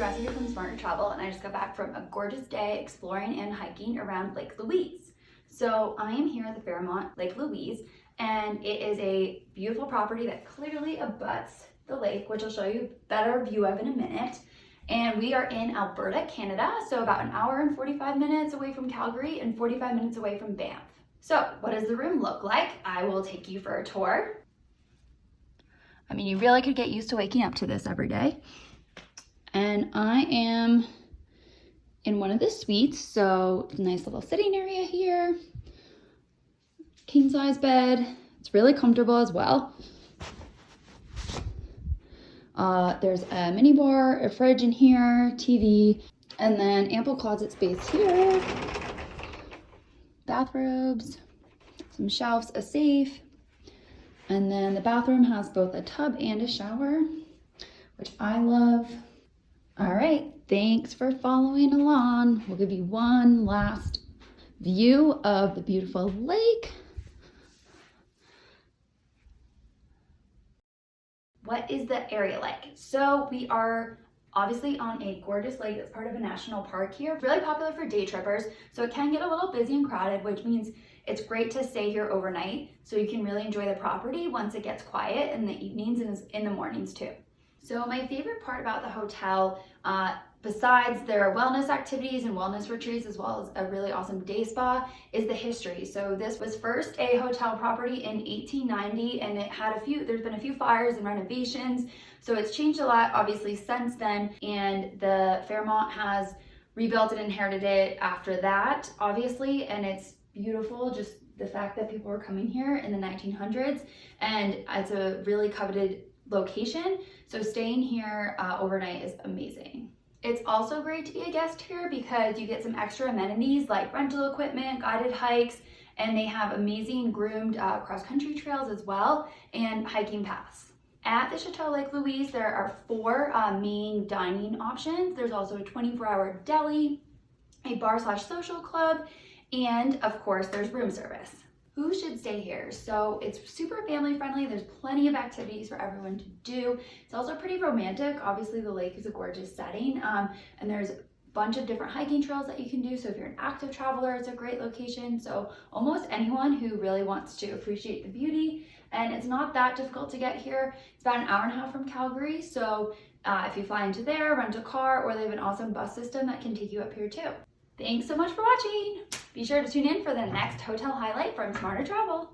Recipe from Smarter Travel and I just got back from a gorgeous day exploring and hiking around Lake Louise. So I am here at the Fairmont Lake Louise and it is a beautiful property that clearly abuts the lake, which I'll show you a better view of in a minute. And we are in Alberta, Canada, so about an hour and 45 minutes away from Calgary and 45 minutes away from Banff. So what does the room look like? I will take you for a tour. I mean, you really could get used to waking up to this every day. I am in one of the suites, so it's a nice little sitting area here. King size bed. It's really comfortable as well. Uh, there's a mini bar, a fridge in here, TV, and then ample closet space here. Bathrobes, some shelves, a safe, and then the bathroom has both a tub and a shower, which I love. All right, thanks for following along. We'll give you one last view of the beautiful lake. What is the area like? So we are obviously on a gorgeous lake that's part of a national park here. Really popular for day trippers, so it can get a little busy and crowded, which means it's great to stay here overnight so you can really enjoy the property once it gets quiet in the evenings and in the mornings too. So my favorite part about the hotel, uh, besides their wellness activities and wellness retreats, as well as a really awesome day spa, is the history. So this was first a hotel property in 1890 and it had a few, there's been a few fires and renovations. So it's changed a lot obviously since then and the Fairmont has rebuilt and inherited it after that, obviously, and it's beautiful just the fact that people were coming here in the 1900s and it's a really coveted location so staying here uh, overnight is amazing it's also great to be a guest here because you get some extra amenities like rental equipment guided hikes and they have amazing groomed uh, cross-country trails as well and hiking paths at the Chateau Lake Louise, there are four uh, main dining options. There's also a 24-hour deli, a bar slash social club, and of course, there's room service. Who should stay here? So it's super family friendly. There's plenty of activities for everyone to do. It's also pretty romantic. Obviously the lake is a gorgeous setting um, and there's a bunch of different hiking trails that you can do. So if you're an active traveler, it's a great location. So almost anyone who really wants to appreciate the beauty and it's not that difficult to get here. It's about an hour and a half from Calgary. So uh, if you fly into there, rent a car, or they have an awesome bus system that can take you up here too. Thanks so much for watching. Be sure to tune in for the next hotel highlight from Smarter Travel.